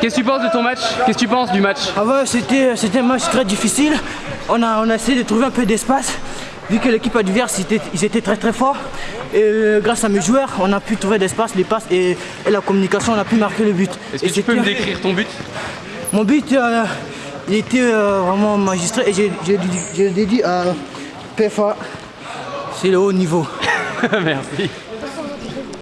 Qu'est-ce que tu penses de ton match? Qu'est-ce que tu penses du match? Ah ouais, c'était un match très difficile. On a, on a essayé de trouver un peu d'espace. Vu que l'équipe adverse, ils étaient, très très forts. Et euh, grâce à mes joueurs, on a pu trouver d'espace, les passes et, et la communication, on a pu marquer le but. Est-ce que tu peux me décrire ton but? Mon but, euh, il était euh, vraiment magistral et je j'ai j'ai dédié à PFA. C'est le haut niveau. Merci.